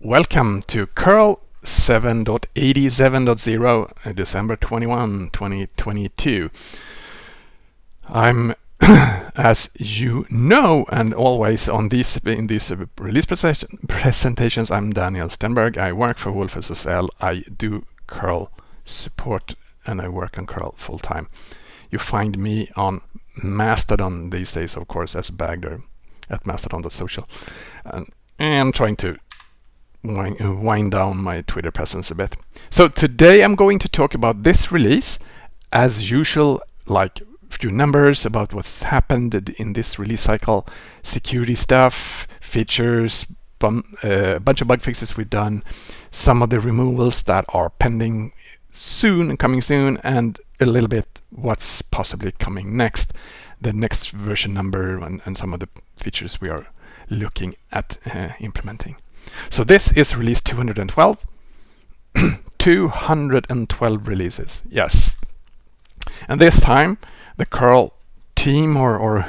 Welcome to curl 7.87.0 uh, December 21, 2022. I'm as you know and always on these in these release presentations I'm Daniel Stenberg. I work for wolfSSL. I do curl support and I work on curl full time. You find me on Mastodon these days of course as Bagder at mastodon.social and I'm trying to wind, wind down my Twitter presence a bit. So today I'm going to talk about this release as usual, like few numbers about what's happened in this release cycle, security stuff, features, a uh, bunch of bug fixes we've done, some of the removals that are pending soon and coming soon, and a little bit what's possibly coming next, the next version number and, and some of the features we are looking at uh, implementing. So this is release 212. 212 releases, yes. And this time the curl team or, or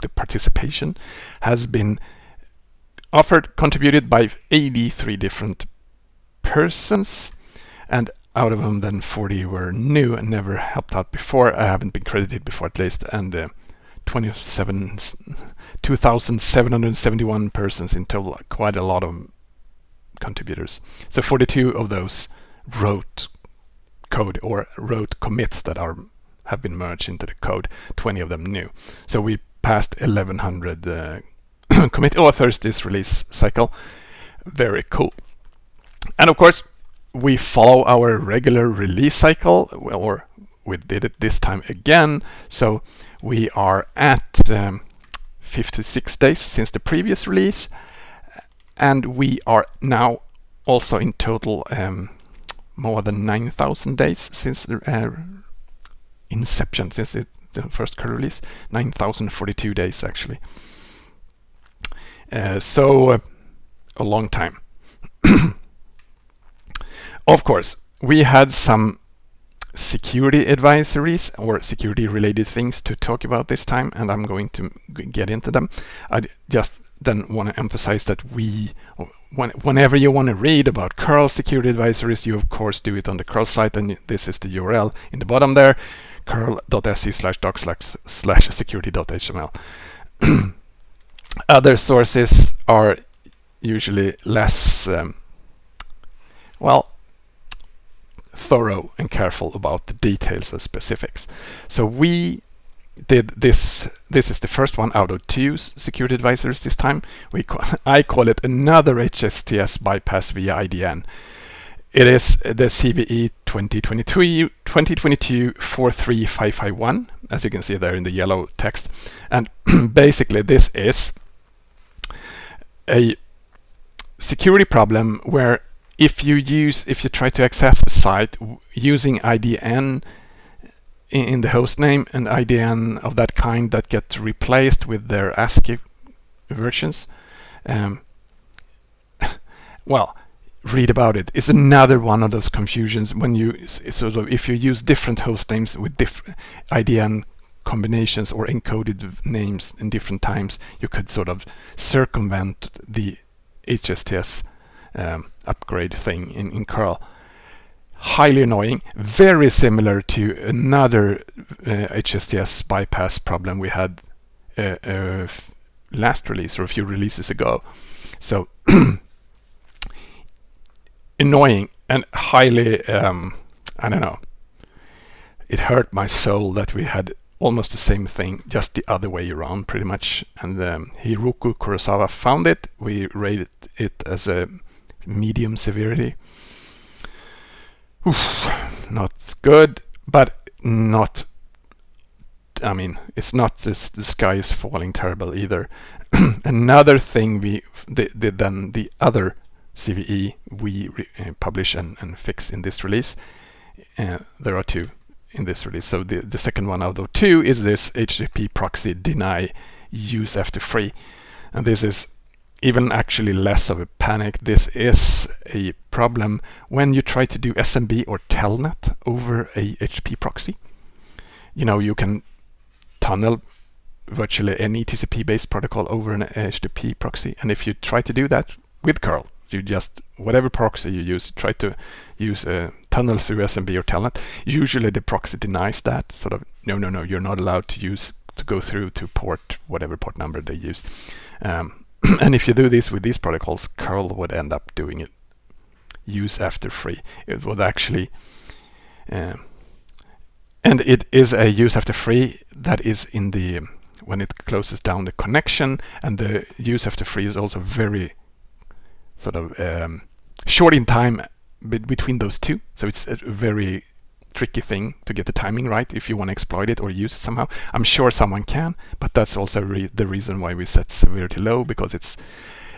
the participation has been offered, contributed by 83 different persons and out of them then 40 were new and never helped out before. I haven't been credited before at least and uh, 27 2,771 persons in total, quite a lot of contributors. So 42 of those wrote code or wrote commits that are have been merged into the code, 20 of them new. So we passed 1100 uh, commit authors this release cycle. Very cool. And of course, we follow our regular release cycle, or we did it this time again. So we are at um, 56 days since the previous release and we are now also in total um, more than 9,000 days since the uh, inception, since the, the first curl release, 9,042 days actually. Uh, so uh, a long time. of course, we had some security advisories or security related things to talk about this time and I'm going to get into them. I just then want to emphasize that we when, whenever you want to read about curl security advisories you of course do it on the curl site and this is the URL in the bottom there curl.se slash doc slash security.html other sources are usually less um, well thorough and careful about the details and specifics. So we did this. This is the first one out of two security advisors this time. We call, I call it another HSTS bypass via IDN. It is the CVE 2022 2022 43551, as you can see there in the yellow text. And basically, this is a security problem where if you use if you try to access a site using IDN in the host name and IDN of that kind that get replaced with their ASCII versions um, well read about it it's another one of those confusions when you sort of if you use different host names with different IDN combinations or encoded names in different times you could sort of circumvent the HSTS um, upgrade thing in, in curl. Highly annoying, very similar to another uh, HSTS bypass problem we had uh, uh, last release or a few releases ago. So annoying and highly, um, I don't know, it hurt my soul that we had almost the same thing, just the other way around pretty much. And um, Hiroki Kurosawa found it. We rated it as a medium severity. Oof, not good, but not I mean, it's not this, the sky is falling terrible either. Another thing we did then the other CVE we uh, publish and, and, fix in this release. Uh, there are two in this release. So the, the second one out of two is this HTTP proxy deny use after free. And this is even actually less of a panic. This is a problem when you try to do SMB or telnet over a HTTP proxy. You know, you can tunnel virtually any TCP-based protocol over an HTTP proxy. And if you try to do that with curl, You just, whatever proxy you use, try to use a tunnel through SMB or Telnet. Usually the proxy denies that, sort of, no, no, no, you're not allowed to use, to go through to port, whatever port number they use. Um, and if you do this with these protocols, curl would end up doing it use after free. It would actually, uh, and it is a use after free that is in the when it closes down the connection and the use after free is also very sort of um, short in time be between those two so it's a very tricky thing to get the timing right if you want to exploit it or use it somehow. I'm sure someone can but that's also re the reason why we set severity low because it's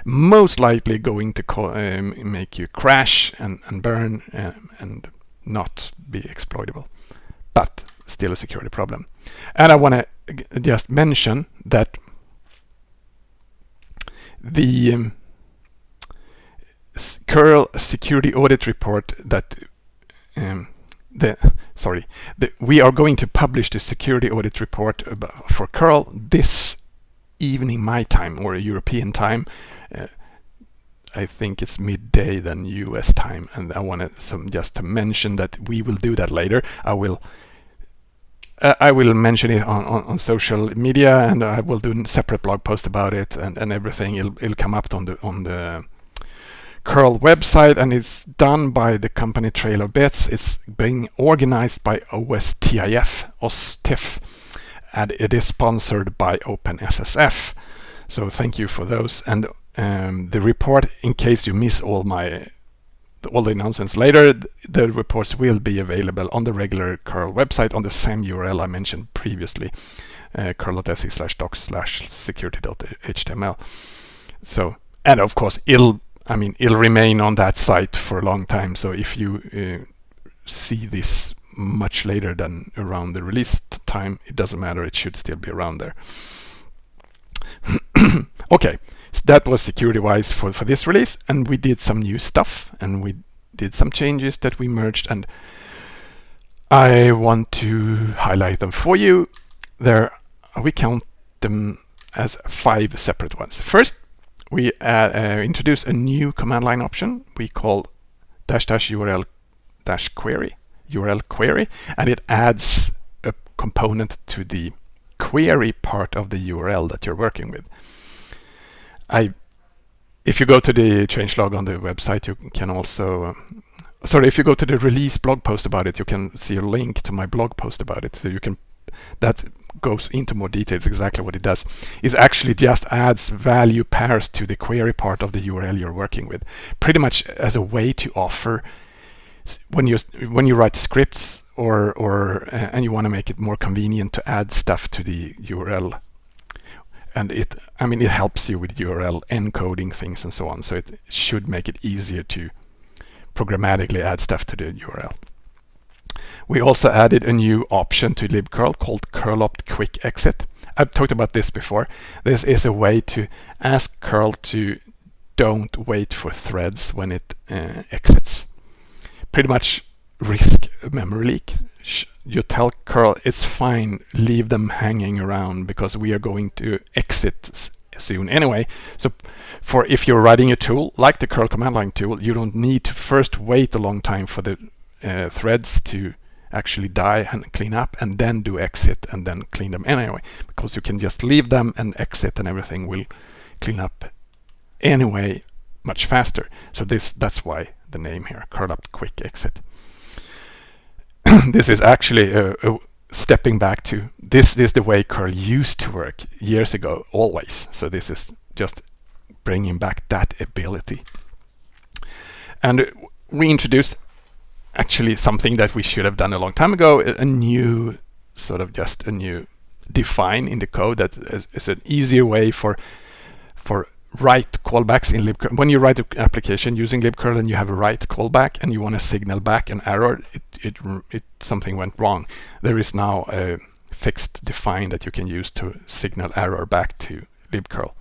most likely going to um, make you crash and, and burn um, and not be exploitable but still a security problem. And I want to just mention that the um, curl security audit report that um, the sorry the, we are going to publish the security audit report for curl this evening my time or European time uh, I think it's midday then US time and I wanted some just to mention that we will do that later I will uh, I will mention it on, on, on, social media and I will do a separate blog post about it and, and everything. It'll, it'll come up on the on the curl website and it's done by the company Trail of Bits. It's being organized by OSTIF, OSTIF, and it is sponsored by OpenSSF. So thank you for those. And um, the report, in case you miss all my all the announcements later, the reports will be available on the regular curl website on the same URL I mentioned previously, uh, curl.se slash docs slash security.html. So, and of course, it'll, I mean, it'll remain on that site for a long time. So if you uh, see this much later than around the release time, it doesn't matter. It should still be around there. okay, so that was security-wise for, for this release, and we did some new stuff, and we did some changes that we merged, and I want to highlight them for you. There, we count them as five separate ones. First, we uh, uh, introduce a new command line option we call dash dash URL dash query, URL query, and it adds a component to the query part of the URL that you're working with. I, if you go to the changelog on the website, you can also, um, sorry, if you go to the release blog post about it, you can see a link to my blog post about it. So you can, that goes into more details exactly what it does. It actually just adds value pairs to the query part of the URL you're working with, pretty much as a way to offer when you when you write scripts or or uh, and you want to make it more convenient to add stuff to the URL and it I mean it helps you with URL encoding things and so on so it should make it easier to programmatically add stuff to the URL. We also added a new option to libcurl called curl-opt quick exit. I've talked about this before. This is a way to ask curl to don't wait for threads when it uh, exits. Pretty much risk memory leak you tell curl it's fine leave them hanging around because we are going to exit soon anyway so for if you're writing a tool like the curl command line tool you don't need to first wait a long time for the uh, threads to actually die and clean up and then do exit and then clean them anyway because you can just leave them and exit and everything will clean up anyway much faster. So this that's why the name here curl-opt quick exit. This is actually a, a stepping back to this is the way curl used to work years ago always. So this is just bringing back that ability. And we introduced actually something that we should have done a long time ago a new sort of just a new define in the code that is an easier way for for write callbacks in libcurl. When you write an application using libcurl and you have a write callback and you want to signal back an error, it, it, it something went wrong. There is now a fixed define that you can use to signal error back to libcurl.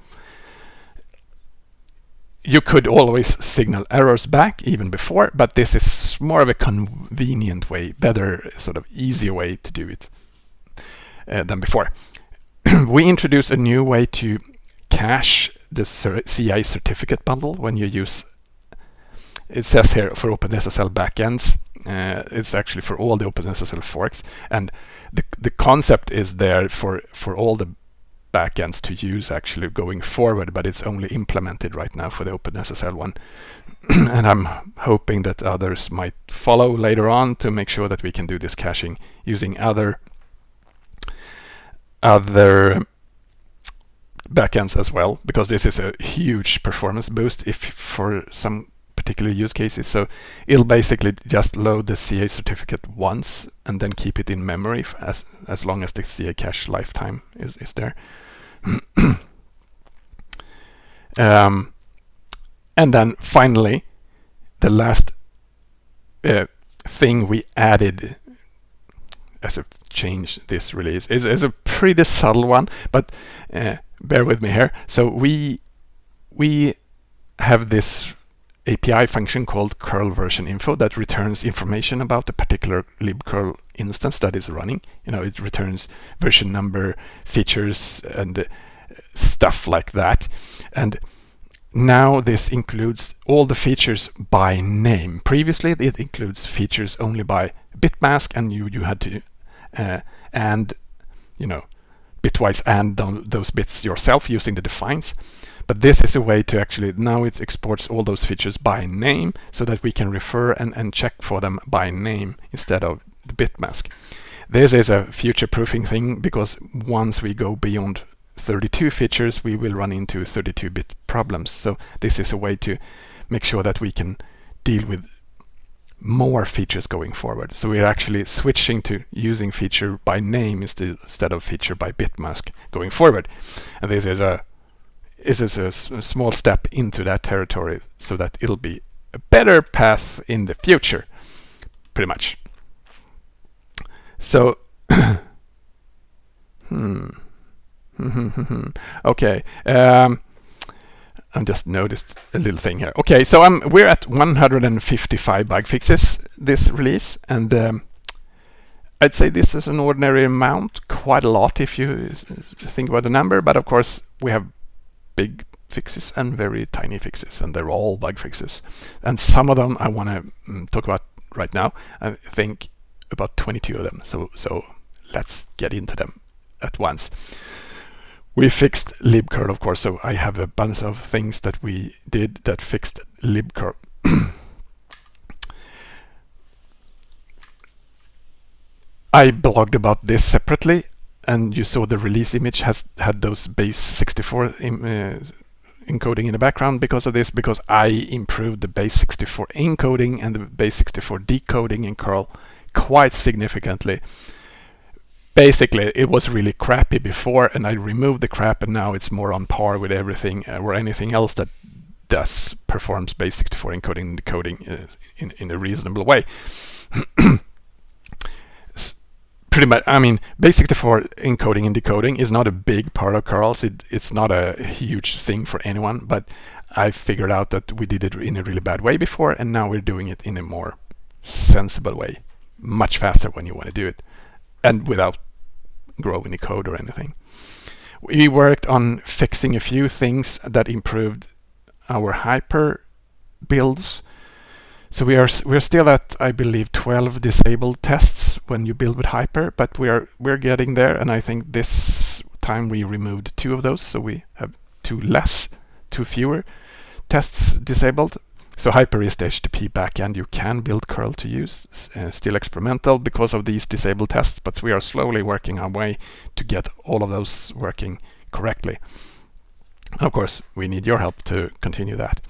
You could always signal errors back even before, but this is more of a convenient way, better sort of easier way to do it uh, than before. we introduce a new way to cache the CA certificate bundle when you use it says here for OpenSSL backends. Uh, it's actually for all the OpenSSL forks, and the the concept is there for for all the backends to use actually going forward, but it's only implemented right now for the OpenSSL one. and I'm hoping that others might follow later on to make sure that we can do this caching using other other backends as well, because this is a huge performance boost if for some particular use cases. So it'll basically just load the CA certificate once and then keep it in memory as as long as the CA cache lifetime is, is there. um, and then finally, the last uh, thing we added as a change this release is, is a pretty subtle one, but uh, bear with me here. So we we have this API function called curl version info that returns information about the particular libcurl instance that is running. You know, it returns version number, features, and uh, stuff like that. And now this includes all the features by name. Previously, it includes features only by bitmask, and you you had to uh, and you know bitwise and those bits yourself using the defines. But this is a way to actually, now it exports all those features by name so that we can refer and, and check for them by name instead of the bit mask. This is a future proofing thing because once we go beyond 32 features, we will run into 32-bit problems. So this is a way to make sure that we can deal with more features going forward. So we're actually switching to using feature by name instead of feature by bitmask going forward. And this is a is a, a small step into that territory so that it'll be a better path in the future, pretty much. So, hmm. okay. Um, I just noticed a little thing here. Okay, so um, we're at 155 bug fixes this release, and um, I'd say this is an ordinary amount, quite a lot if you think about the number, but of course we have big fixes and very tiny fixes, and they're all bug fixes. And some of them I want to um, talk about right now. I think about 22 of them, so, so let's get into them at once. We fixed libcurl, of course, so I have a bunch of things that we did that fixed libcurl. I blogged about this separately, and you saw the release image has had those base 64 Im, uh, encoding in the background because of this, because I improved the base 64 encoding and the base 64 decoding in curl quite significantly basically it was really crappy before and I removed the crap and now it's more on par with everything uh, or anything else that does performs base 64 encoding and decoding uh, in, in a reasonable way. Pretty much, I mean, base 64 encoding and decoding is not a big part of curls. It, it's not a huge thing for anyone, but I figured out that we did it in a really bad way before and now we're doing it in a more sensible way. Much faster when you want to do it and without growing the code or anything. We worked on fixing a few things that improved our hyper builds. So we are we're still at I believe 12 disabled tests when you build with hyper, but we are we're getting there and I think this time we removed two of those so we have two less, two fewer tests disabled so Hyper is the HTTP backend you can build curl to use, uh, still experimental because of these disabled tests, but we are slowly working our way to get all of those working correctly. And of course, we need your help to continue that.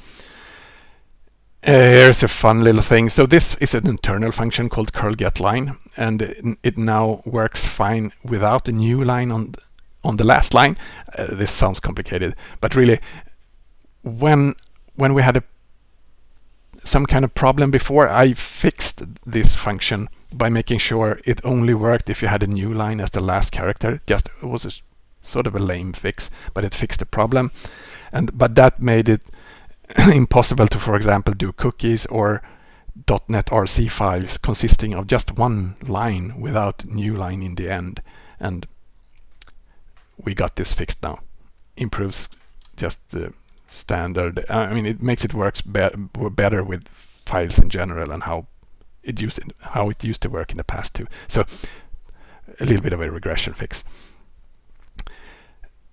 Uh, here's a fun little thing. So this is an internal function called curl get line, and it now works fine without a new line on on the last line. Uh, this sounds complicated, but really, when when we had a some kind of problem before, I fixed this function by making sure it only worked if you had a new line as the last character. Just it was a, sort of a lame fix, but it fixed the problem. And but that made it impossible to, for example, do cookies or .netrc files consisting of just one line without new line in the end. And we got this fixed now. Improves just the standard. I mean, it makes it works be better with files in general and how it used how it used to work in the past too. So a little bit of a regression fix.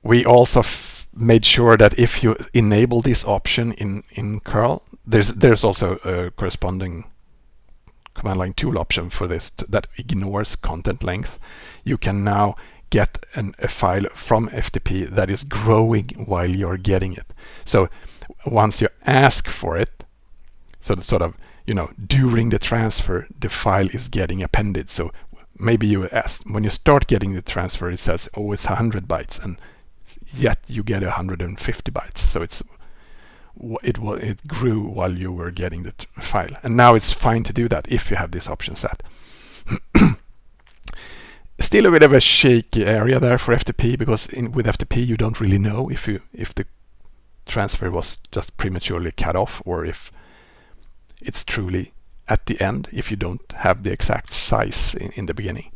We also made sure that if you enable this option in in curl, there's there's also a corresponding command line tool option for this that ignores content length. You can now get an, a file from FTP that is growing while you're getting it. So once you ask for it, so the sort of, you know, during the transfer, the file is getting appended. So maybe you ask, when you start getting the transfer, it says, oh, it's 100 bytes, and yet you get 150 bytes. So it's it it grew while you were getting the file, and now it's fine to do that if you have this option set. Still a bit of a shaky area there for FTP because in, with FTP you don't really know if you if the transfer was just prematurely cut off or if it's truly at the end if you don't have the exact size in, in the beginning.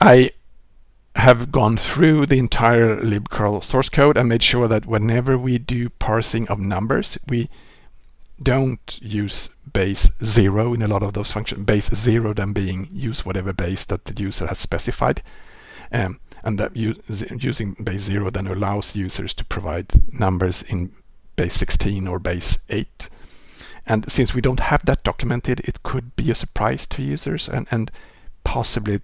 I have gone through the entire libcurl source code and made sure that whenever we do parsing of numbers, we don't use base zero in a lot of those functions. Base zero then being use whatever base that the user has specified. Um, and that using base zero then allows users to provide numbers in base 16 or base 8. And since we don't have that documented, it could be a surprise to users and, and possibly,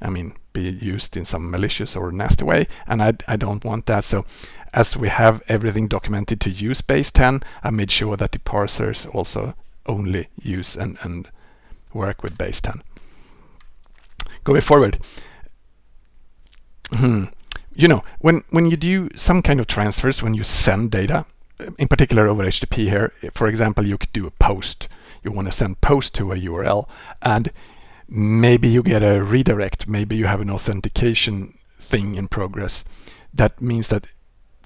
I mean, be used in some malicious or nasty way. And I, I don't want that. So as we have everything documented to use base 10, I made sure that the parsers also only use and, and work with base 10. Going forward, hmm, you know, when, when you do some kind of transfers, when you send data, in particular over HTTP here, for example, you could do a post. You want to send post to a URL and maybe you get a redirect, maybe you have an authentication thing in progress. That means that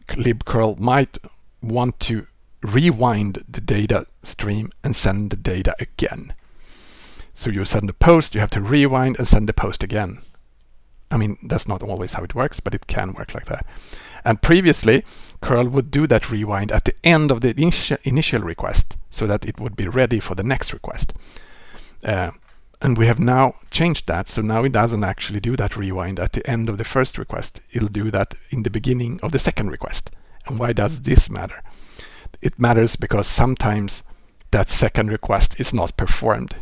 libcurl might want to rewind the data stream and send the data again. So you send a post, you have to rewind and send the post again. I mean, that's not always how it works, but it can work like that. And previously, curl would do that rewind at the end of the initial, request so that it would be ready for the next request. Uh, and we have now changed that, so now it doesn't actually do that rewind at the end of the first request. It'll do that in the beginning of the second request. And why does mm-hmm. this matter? It matters because sometimes that second request is not performed.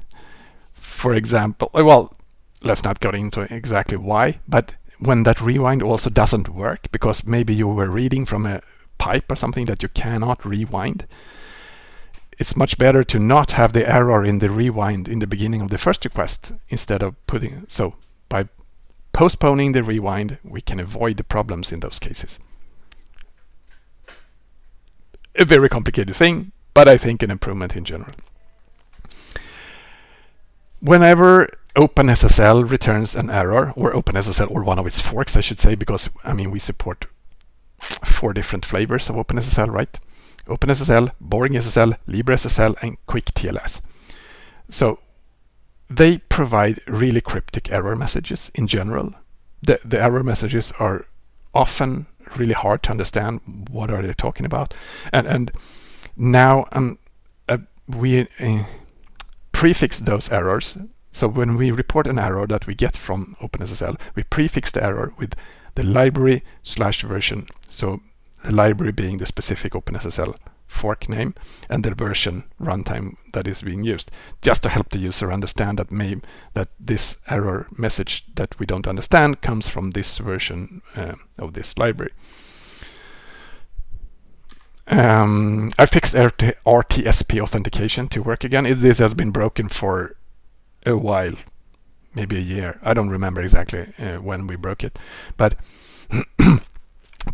For example, eh, well, let's not go into exactly why, but when that rewind also doesn't work because maybe you were reading from a pipe or something that you cannot rewind, it's much better to not have the error in the rewind in the beginning of the first request instead of putting so by postponing the rewind we can avoid the problems in those cases. A very complicated thing but I think an improvement in general. Whenever OpenSSL returns an error or OpenSSL or one of its forks I should say because I mean we support four different flavors of OpenSSL right OpenSSL, BoringSSL, LibreSSL, and quictls. So they provide really cryptic error messages in general. The, the error messages are often really hard to understand what are they talking about. And, and now um, uh, we uh, prefix those errors. So when we report an error that we get from OpenSSL, we prefix the error with the library slash version. So the library being the specific OpenSSL fork name and the version runtime that is being used, just to help the user understand that may, that this error message that we don't understand comes from this version uh, of this library. Um, I fixed RT RTSP authentication to work again. It, this has been broken for a while, maybe a year. I don't remember exactly uh, when we broke it, but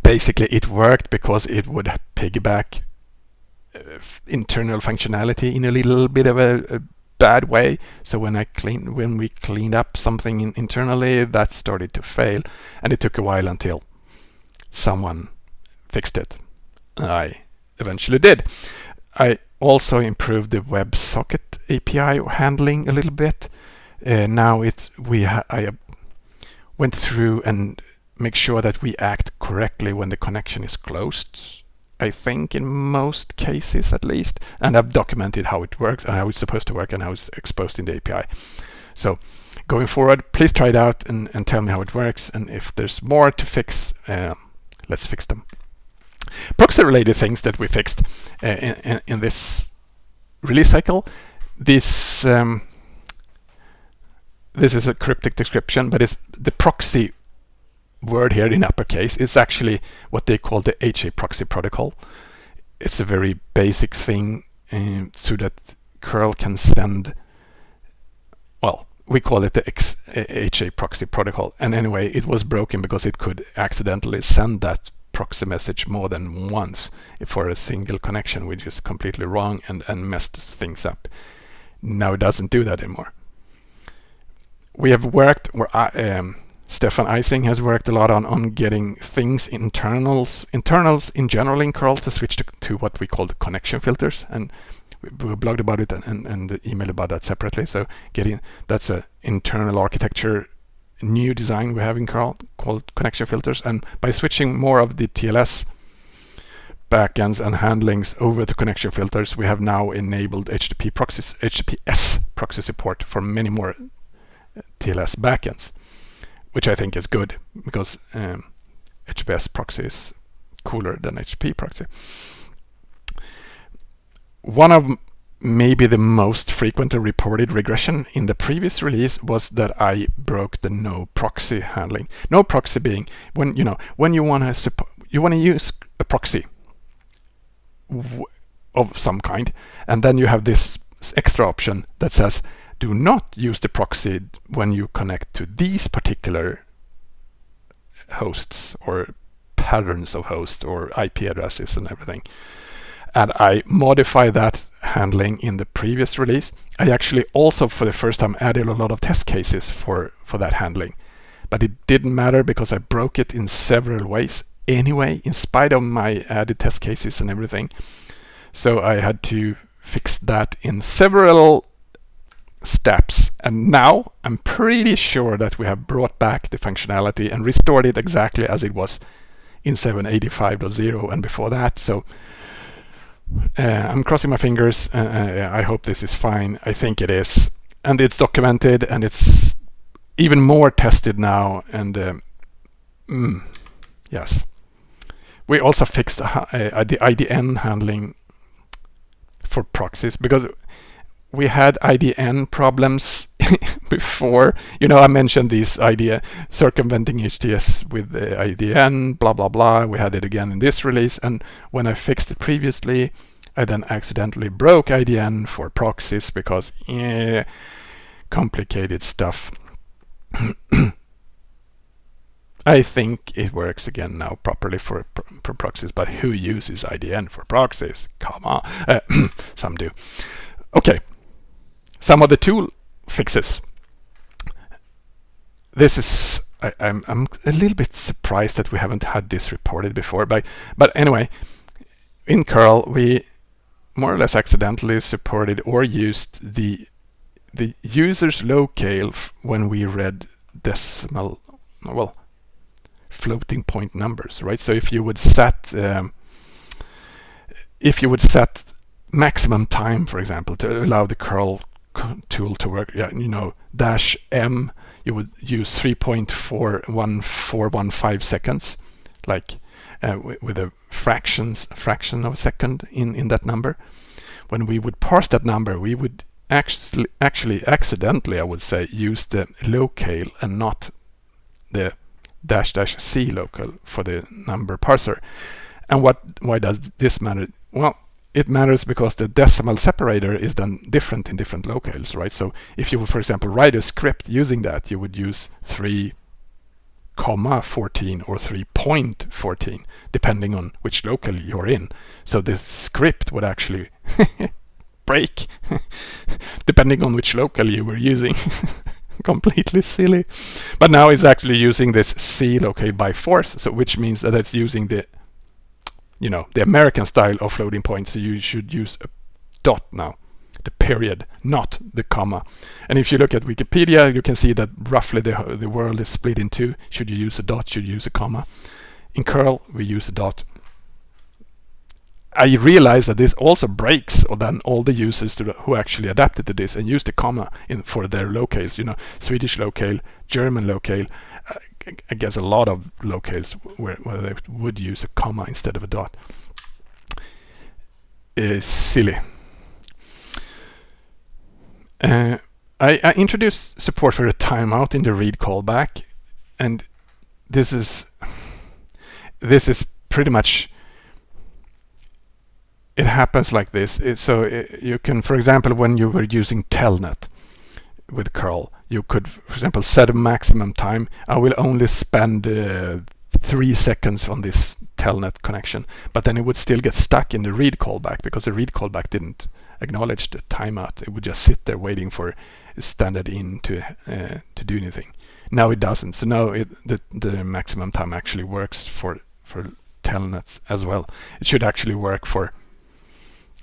basically it worked because it would piggyback uh, internal functionality in a little bit of a, a, bad way. So when I clean, when we cleaned up something in, internally, that started to fail, and it took a while until someone fixed it. I eventually did. I also improved the WebSocket API handling a little bit. Uh, now it we I went through and make sure that we act correctly when the connection is closed. I think in most cases at least, and I've documented how it works and how it's supposed to work and how it's exposed in the API. So going forward, please try it out and, and tell me how it works. And if there's more to fix, uh, let's fix them. Proxy related things that we fixed uh, in, in, this release cycle. This um, this is a cryptic description, but it's the proxy word here in uppercase is actually what they call the HAProxy protocol. It's a very basic thing um, so that curl can send, well, we call it the X, HAProxy protocol. And anyway, it was broken because it could accidentally send that proxy message more than once for a single connection, which is completely wrong and, and messed things up. Now it doesn't do that anymore. We have worked, or I, um, Stefan Eissing has worked a lot on, on getting things internals internals in general in curl to switch to, to what we call the connection filters. And we, we blogged about it and, and, emailed about that separately. So getting that's a internal architecture new design we have in curl called connection filters. And by switching more of the TLS backends and handlings over to connection filters we have now enabled HTTP proxies HTTPS proxy support for many more uh, TLS backends which I think is good because um, HTTPS proxy is cooler than HP proxy. One of maybe the most frequently reported regression in the previous release was that I broke the no proxy handling. No proxy being when you know when you want to you want to use a proxy of some kind, and then you have this extra option that says do not use the proxy when you connect to these particular hosts or patterns of hosts or IP addresses and everything. And I modify that handling in the previous release. I actually also for the first time added a lot of test cases for, for that handling. But it didn't matter because I broke it in several ways anyway, in spite of my added test cases and everything. So I had to fix that in several steps. And now I'm pretty sure that we have brought back the functionality and restored it exactly as it was in 785.0 and before that. So uh, I'm crossing my fingers. Uh, uh, I hope this is fine. I think it is. And it's documented and it's even more tested now. And um, mm, yes. We also fixed uh, the IDN handling for proxies because we had IDN problems before. You know, I mentioned this idea circumventing HTTPS with the IDN, blah, blah, blah. We had it again in this release. And when I fixed it previously, I then accidentally broke IDN for proxies because yeah, complicated stuff. I think it works again now properly for, for proxies, but who uses IDN for proxies? Come on. Uh, some do. Okay, some of the tool fixes. This is I, am I'm, I'm a little bit surprised that we haven't had this reported before, but but anyway, in curl we more or less accidentally supported or used the the user's locale when we read decimal well floating point numbers, right? So if you would set um, if you would set maximum time, for example, to allow the curl tool to work. Yeah, you know, dash M, you would use 3.41415 seconds, like uh, with a fractions fraction of a second in in that number. When we would parse that number, we would actually actually accidentally, I would say, use the locale and not the dash dash c local for the number parser. And what why does this matter? Well, it matters because the decimal separator is then different in different locales, right? So if you for example, write a script using that, you would use 3 comma 14 or 3.14 depending on which local you're in. So the script would actually break depending on which local you were using. Completely silly. But now it's actually using this C locale by force, so which means that it's using the you know, the American style of floating points, so you should use a dot now, the period, not the comma. And if you look at Wikipedia, you can see that roughly the, the world is split in two. Should you use a dot, should you use a comma? In curl, we use a dot. I realized that this also breaks or then all the users who actually adapted to this and used the comma in for their locales. You know, Swedish locale, German locale. Uh, I guess a lot of locales where, where they would use a comma instead of a dot. Is silly. Uh, I, I, introduced support for a timeout in the read callback, and this is this is pretty much it happens like this. It, so it, you can, for example, when you were using telnet with curl, you could, for example, set a maximum time. I will only spend uh, three seconds on this telnet connection, but then it would still get stuck in the read callback because the read callback didn't acknowledge the timeout. It would just sit there waiting for standard in to uh, to do anything. Now it doesn't. So now it, the the maximum time actually works for for telnets as well. It should actually work for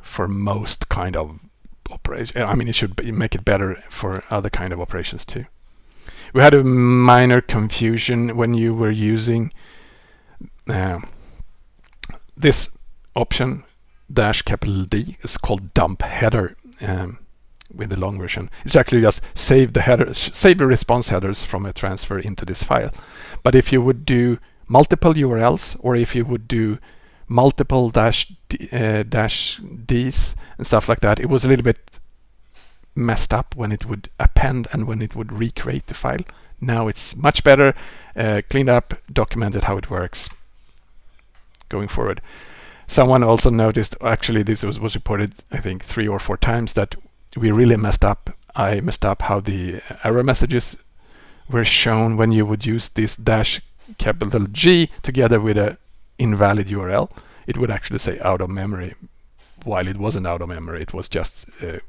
for most kind of operation. I mean, it should be, make it better for other kind of operations too. We had a minor confusion when you were using uh, this option dash capital D It's called dump header um, with the long version. It's actually just save the headers, save the response headers from a transfer into this file. But if you would do multiple URLs or if you would do multiple dash uh, dash Ds and stuff like that. It was a little bit messed up when it would append and when it would recreate the file. Now it's much better, uh, cleaned up, documented how it works going forward. Someone also noticed, actually this was, was reported I think three or four times, that we really messed up. I messed up how the error messages were shown when you would use this dash capital G together with a invalid URL, it would actually say out of memory, while it wasn't out of memory, it was just uh,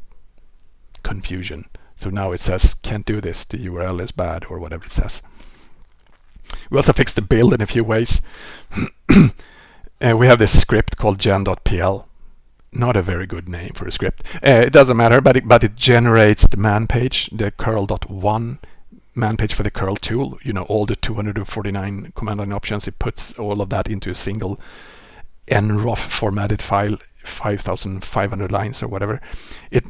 confusion. So now it says can't do this, the URL is bad or whatever it says. We also fixed the build in a few ways. uh, we have this script called gen.pl. Not a very good name for a script. Uh, it doesn't matter, but it, but it generates the man page, the curl.1 man page for the curl tool, you know, all the 249 command line options, it puts all of that into a single nroff formatted file, 5,500 lines or whatever. It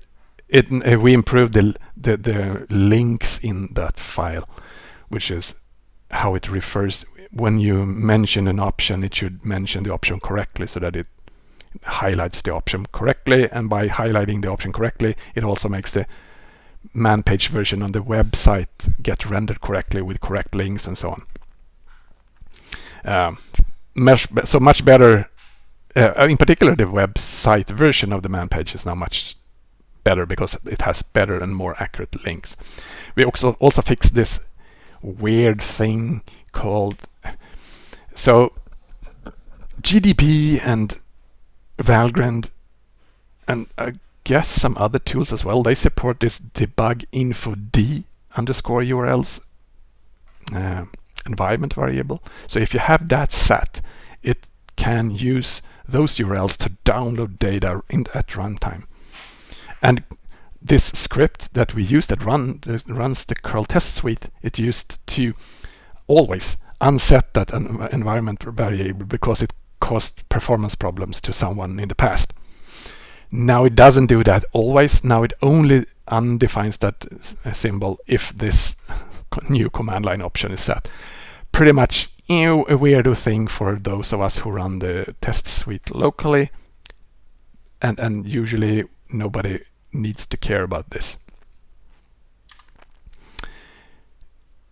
it uh, we improved the, the the links in that file, which is how it refers when you mention an option, it should mention the option correctly so that it highlights the option correctly. And by highlighting the option correctly, it also makes the man page version on the website get rendered correctly with correct links and so on. Um, much so much better. Uh, in particular, the website version of the man page is now much better because it has better and more accurate links. We also also fixed this weird thing called so GDB and Valgrind and uh, guess some other tools as well. They support this debug info d underscore URLs uh, environment variable. So if you have that set, it can use those URLs to download data in, at runtime. And this script that we use that run that runs the curl test suite, it used to always unset that environment variable because it caused performance problems to someone in the past. Now it doesn't do that always. Now it only undefines that uh, symbol if this new command line option is set. Pretty much you a weirdo thing for those of us who run the test suite locally. And, and usually nobody needs to care about this.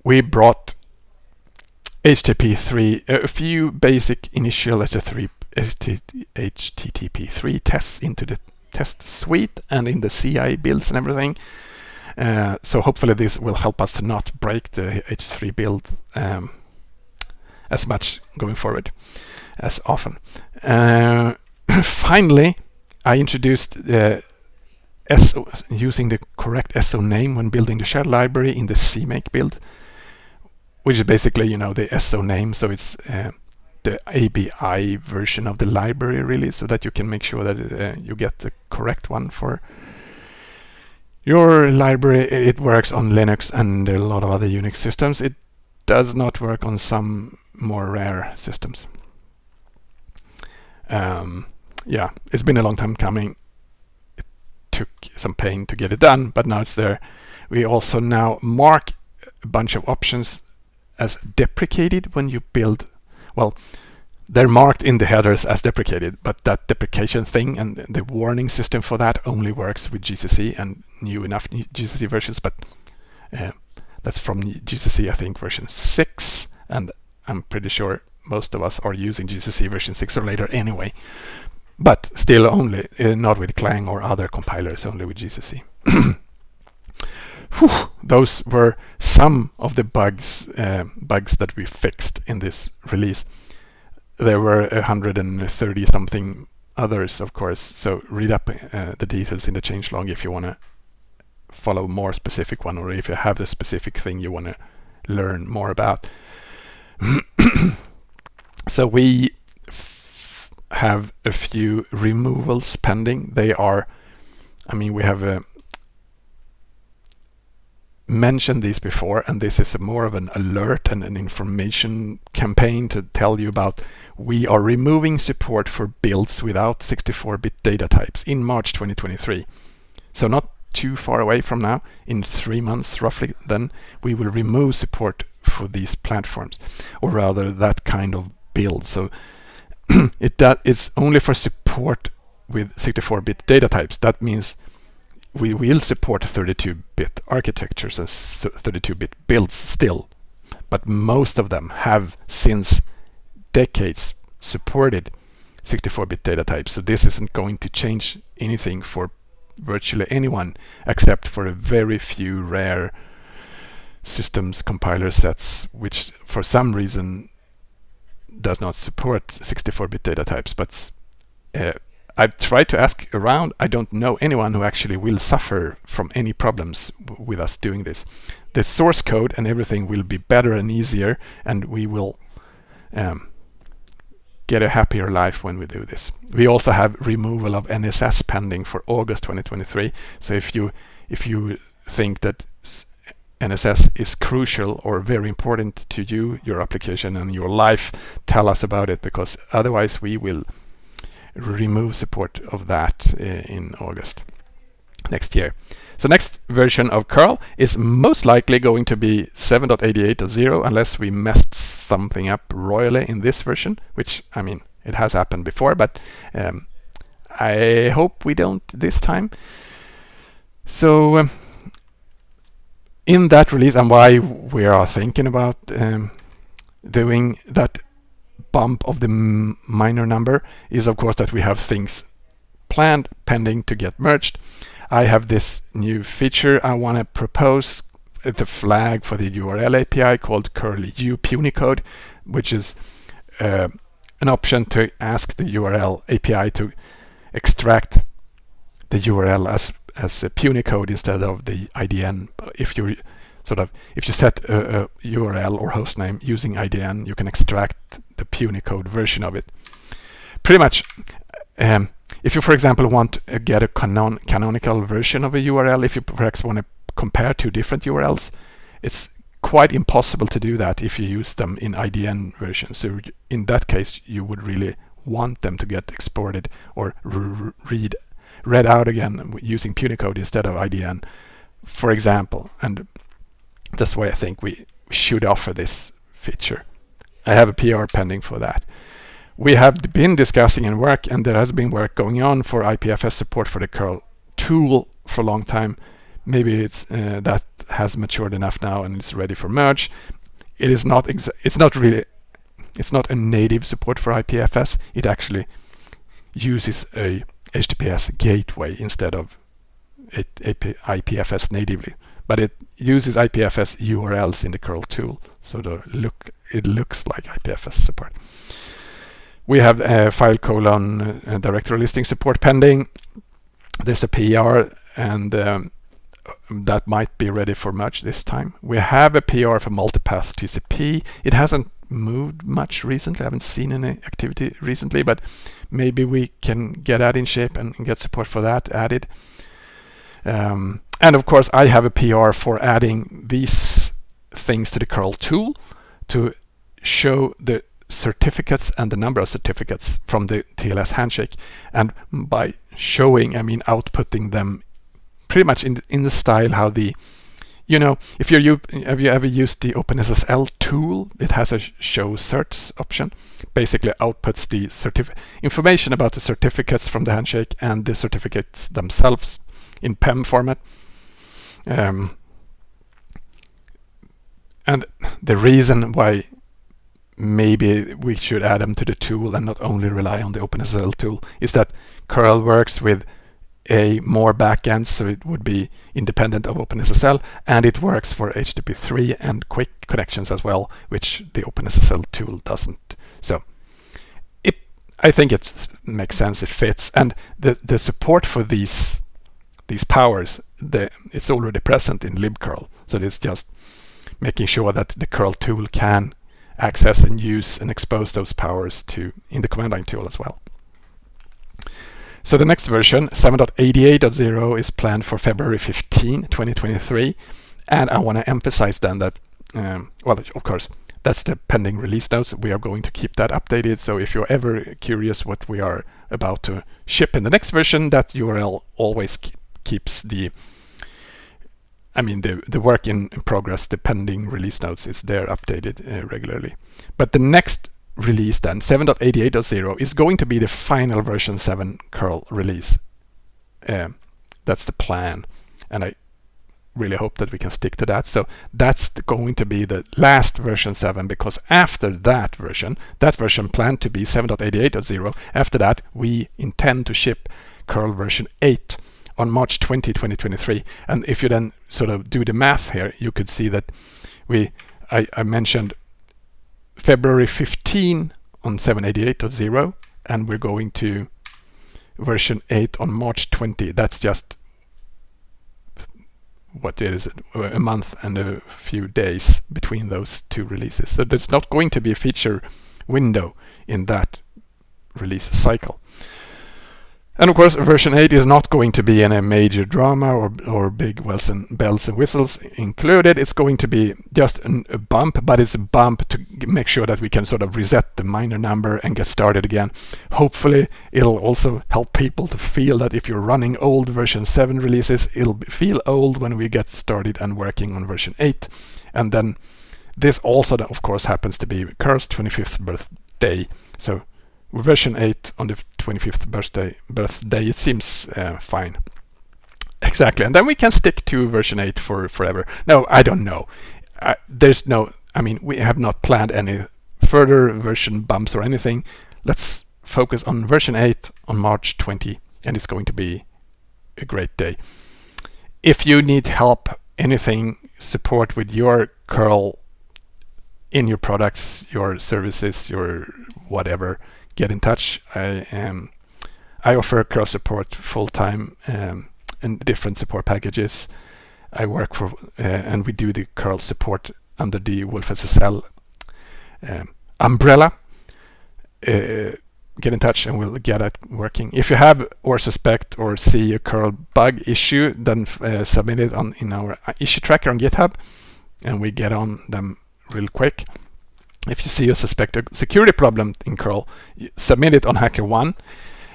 We brought HTTP3, a few basic initial HTTP3 HTTP3 tests into the test suite and in the CI builds and everything. Uh, so hopefully this will help us to not break the H3 build um, as much going forward as often. Uh, finally, I introduced SO, using the correct SO name when building the shared library in the CMake build, which is basically, you know, the SO name. So it's uh, the ABI version of the library really so that you can make sure that uh, you get the correct one for your library. It works on Linux and a lot of other Unix systems. It does not work on some more rare systems. Um, yeah, it's been a long time coming. It took some pain to get it done, but now it's there. We also now mark a bunch of options as deprecated when you build, well, they're marked in the headers as deprecated, but that deprecation thing and the warning system for that only works with GCC and new enough GCC versions, but uh, that's from GCC, I think, version 6, and I'm pretty sure most of us are using GCC version 6 or later anyway, but still only, uh, not with Clang or other compilers, only with GCC. Whew, those were some of the bugs uh, bugs that we fixed in this release there were 130 something others, of course. So read up uh, the details in the changelog if you want to follow more specific one or if you have the specific thing you want to learn more about. so we have a few removals pending. They are, I mean, we have a mentioned these before and this is more of an alert and an information campaign to tell you about we are removing support for builds without 64-bit data types in March 2023. So not too far away from now, in three months roughly, then we will remove support for these platforms, or rather that kind of build. So it that is only for support with 64-bit data types. That means we will support 32-bit architectures and 32-bit builds still, but most of them have since decades supported 64-bit data types. So this isn't going to change anything for virtually anyone except for a very few rare systems compiler sets which for some reason does not support 64-bit data types but uh, I've tried to ask around I don't know anyone who actually will suffer from any problems with us doing this the source code and everything will be better and easier and we will um, get a happier life when we do this. We also have removal of NSS pending for August 2023. So if you if you think that NSS is crucial or very important to you, your application and your life, tell us about it because otherwise we will remove support of that uh, in August next year. So next version of curl is most likely going to be 7.88.0 unless we messed something up royally in this version, which, I mean, it has happened before, but um, I hope we don't this time. So um, in that release and why we are thinking about um, doing that bump of the minor number is of course that we have things planned pending to get merged. I have this new feature I want to propose the flag for the URL API called CURLU_PUNYCODE, which is uh, an option to ask the URL API to extract the URL as as a punycode instead of the IDN. If you sort of if you set a, a URL or hostname using IDN, you can extract the punycode version of it. Pretty much. Um, if you, for example, want to get a canon canonical version of a URL, if you perhaps want to compare two different URLs, it's quite impossible to do that if you use them in IDN versions. So in that case, you would really want them to get exported or read read out again using Punycode instead of IDN, for example. And that's why I think we should offer this feature. I have a PR pending for that. We have been discussing and work, and there has been work going on for IPFS support for the curl tool for a long time maybe it's uh, that has matured enough now and it's ready for merge. It is not it's not really it's not a native support for IPFS. It actually uses a HTTPS gateway instead of IPFS natively. But it uses IPFS URLs in the curl tool, so the look it looks like IPFS support. We have a file colon uh, directory listing support pending. There's a PR and um, that might be ready for merge this time. We have a PR for multipath TCP. It hasn't moved much recently. I haven't seen any activity recently, but maybe we can get that in shape and get support for that added. Um, and of course, I have a PR for adding these things to the curl tool to show the certificates and the number of certificates from the TLS handshake. And by showing, I mean outputting them pretty much in, in the style how the you know, if you're have you ever used the OpenSSL tool, it has a show certs option. Basically outputs the information about the certificates from the handshake and the certificates themselves in PEM format. Um, and the reason why maybe we should add them to the tool and not only rely on the OpenSSL tool is that curl works with a more backends, so it would be independent of OpenSSL, and it works for HTTP3 and QUIC connections as well, which the OpenSSL tool doesn't. So it, I think it makes sense, it fits, and the, the support for these these powers, the, it's already present in libcurl, so it's just making sure that the curl tool can access and use and expose those powers to in the command line tool as well. So the next version, 7.88.0, is planned for February 15, 2023. And I want to emphasize then that, um, well, of course, that's the pending release notes. We are going to keep that updated. So if you're ever curious what we are about to ship in the next version, that URL always keeps the I mean, the, the work in, progress, the pending release notes is there updated uh, regularly. But the next release then, 7.88.0, is going to be the final version 7 curl release. Uh, that's the plan. And I really hope that we can stick to that. So that's going to be the last version 7 because after that version, that version planned to be 7.88.0, after that we intend to ship curl version 8 on March 20, 2023. And if you then sort of do the math here, you could see that we I, I mentioned February 15 on 788.0 and we're going to version 8 on March 20. That's just what is it, a month and a few days between those two releases. So there's not going to be a feature window in that release cycle. And of course, version 8 is not going to be any major drama or, or big and bells and whistles included. It's going to be just an, a bump, but it's a bump to make sure that we can sort of reset the minor number and get started again. Hopefully, it'll also help people to feel that if you're running old version 7 releases, it'll feel old when we get started and working on version 8. And then this also, of course, happens to be Curl's 25th birthday. So version 8 on the 25th birthday, birthday it seems uh, fine. Exactly, and then we can stick to version 8 for forever. No, I don't know. Uh, there's no, I mean, we have not planned any further version bumps or anything. Let's focus on version 8 on March 20, and it's going to be a great day. If you need help, anything, support with your curl in your products, your services, your whatever, get in touch. I um, I offer curl support full time um, in different support packages. I work for uh, and we do the curl support under the wolfSSL um, umbrella. Uh, get in touch and we'll get it working. If you have or suspect or see a curl bug issue, then uh, submit it on in our issue tracker on GitHub, and we get on them real quick if you see a suspect a security problem in curl, submit it on HackerOne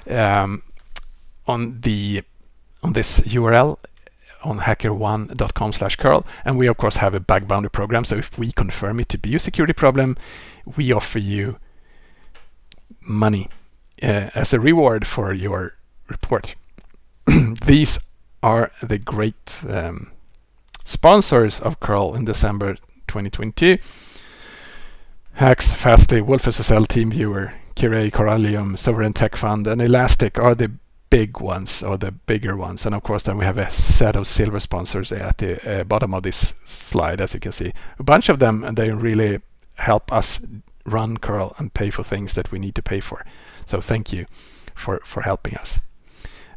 um, on the on this URL on hackerone.com slash curl and we of course have a bug bounty program. So if we confirm it to be a security problem we offer you money uh, as a reward for your report. These are the great um, sponsors of curl in December 2022 Haxx, Fastly, wolfSSL, TeamViewer, Kirei, Corellium, Sovereign Tech Fund, and Elastic are the big ones or the bigger ones. And of course, then we have a set of silver sponsors at the uh, bottom of this slide, as you can see. A bunch of them, and they really help us run curl and pay for things that we need to pay for. So thank you for, for helping us.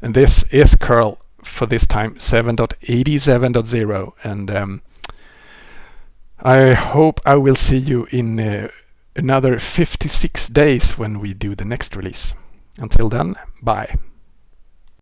And this is curl for this time 7.87.0 and um, I hope I will see you in uh, another 56 days when we do the next release. Until then, bye.